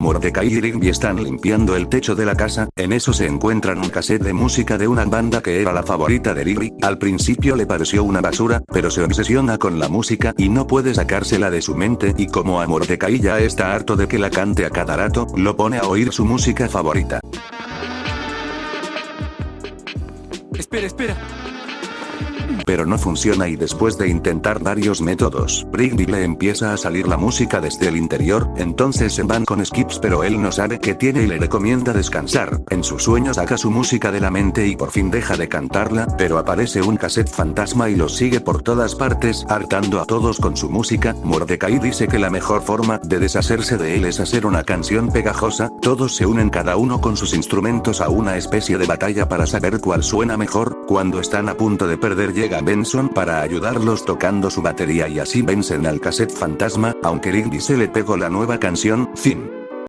Mordecai y Rigby están limpiando el techo de la casa, en eso se encuentran un cassette de música de una banda que era la favorita de Rigby, al principio le pareció una basura, pero se obsesiona con la música y no puede sacársela de su mente y como a Mordecai ya está harto de que la cante a cada rato, lo pone a oír su música favorita. Espera, espera pero no funciona y después de intentar varios métodos, Rigby le empieza a salir la música desde el interior, entonces se van con skips pero él no sabe qué tiene y le recomienda descansar, en sus sueños saca su música de la mente y por fin deja de cantarla, pero aparece un cassette fantasma y los sigue por todas partes, hartando a todos con su música, Mordecai dice que la mejor forma de deshacerse de él es hacer una canción pegajosa, todos se unen cada uno con sus instrumentos a una especie de batalla para saber cuál suena mejor, cuando están a punto de perder llega Benson para ayudarlos tocando su batería y así vencen al cassette fantasma, aunque Rigby se le pegó la nueva canción, fin.